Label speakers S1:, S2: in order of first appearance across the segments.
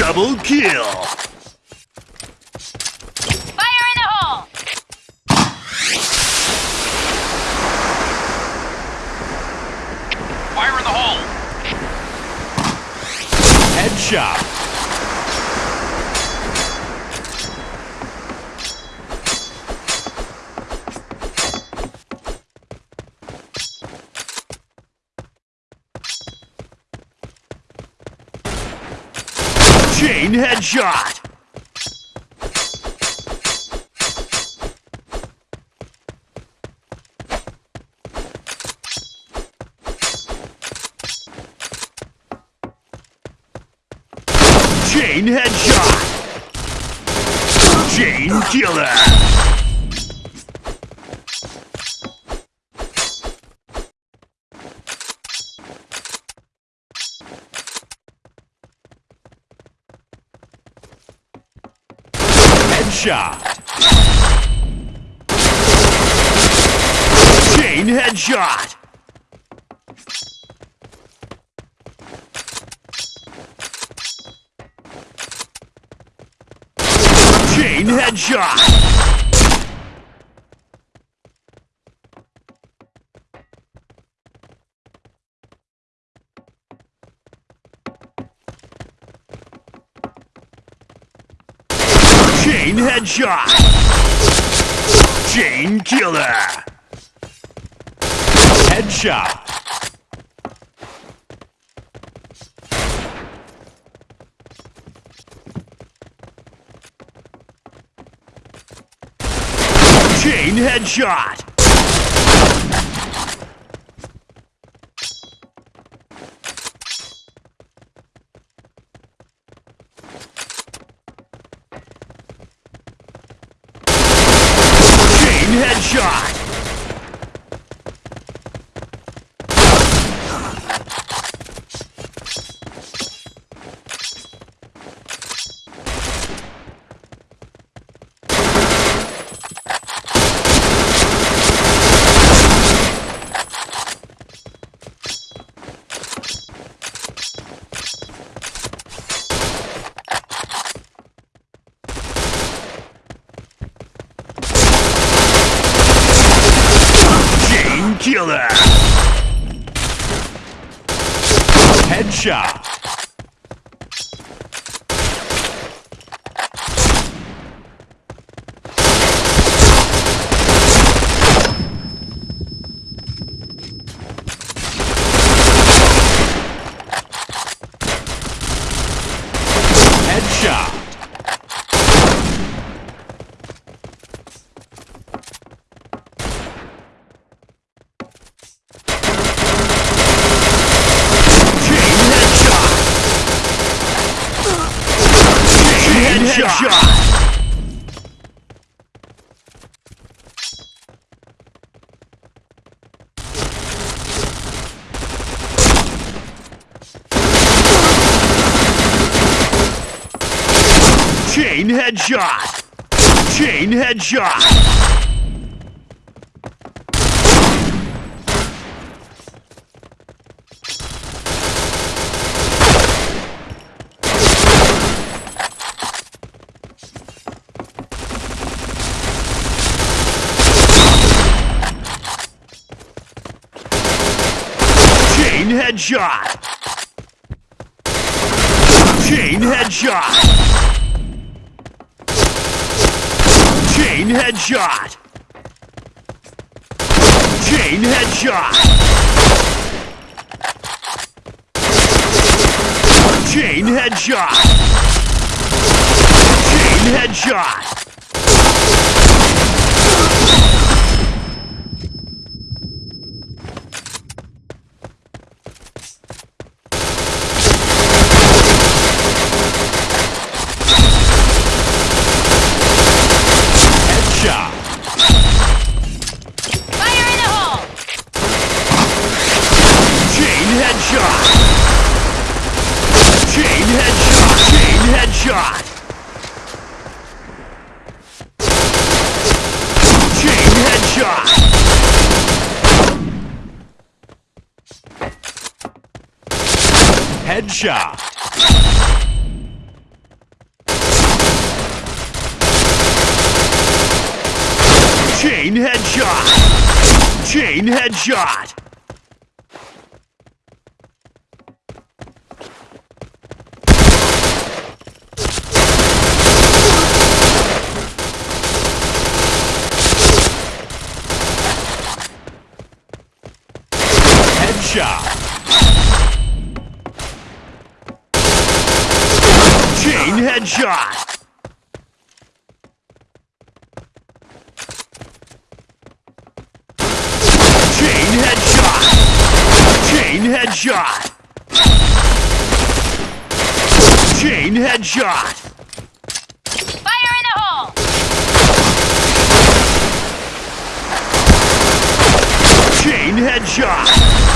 S1: Double kill!
S2: Fire in the hole!
S3: Fire in the hole!
S1: Headshot! Chain headshot! Chain headshot! Chain killer! Headshot! Chain headshot! Chain headshot! Chain headshot! Chain killer! Headshot! Chain headshot! shop. Headshot! Chain headshot! Chain headshot! Chain headshot! Chain headshot! Chain headshot! Chain headshot! Chain headshot! headshot! Chain headshot! Chain headshot! Chain headshot! Headshot! Chain headshot! Chain headshot! Headshot. Chain headshot. Chain headshot. Chain headshot. Chain headshot.
S2: Fire in the hole!
S1: Chain headshot.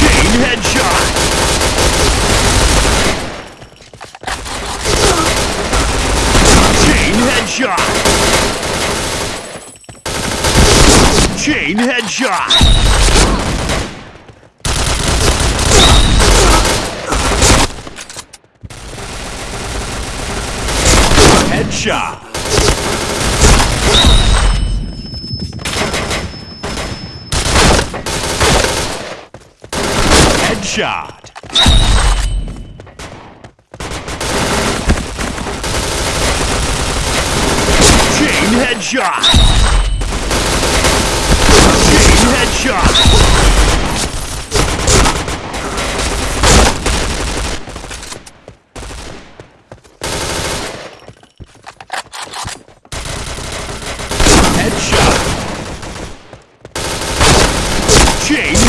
S1: Chain headshot. Chain headshot. Chain headshot. Headshot. Headshot. Chain headshot. Chain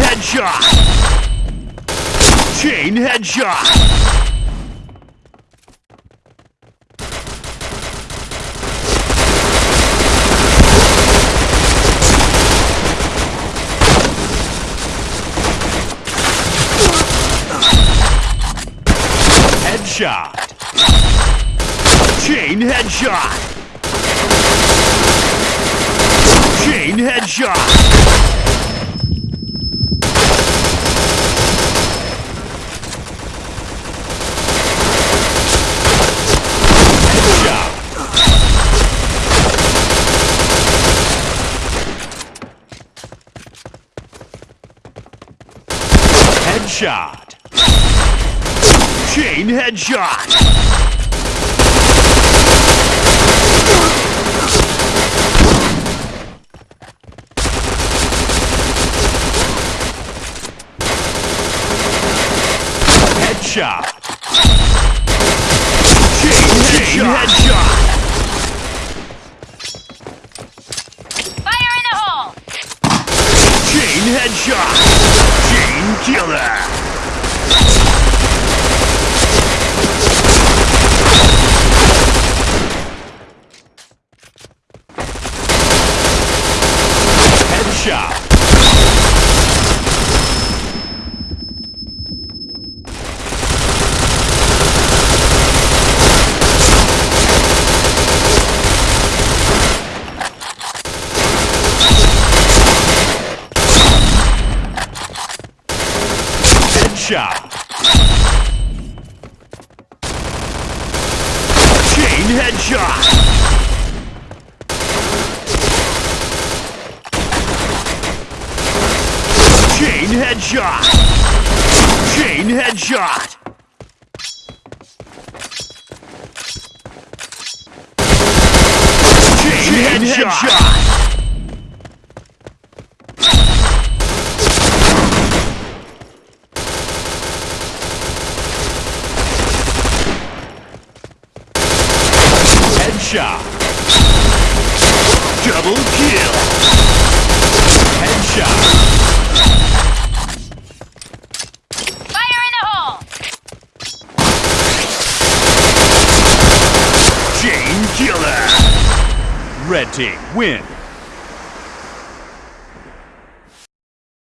S1: headshot. Chain headshot. Chain headshot. Chain headshot. Chain. Headshot. Headshot. Chain headshot. Headshot. Chain, headshot.
S2: Fire in the hole!
S1: Chain headshot. Chain killer. Headshot. Headshot. Chain headshot. Chain headshot. Chain headshot. Chain, headshot. Headshot. Double kill. Headshot.
S2: Fire in the hole!
S1: Chain killer. Red team win.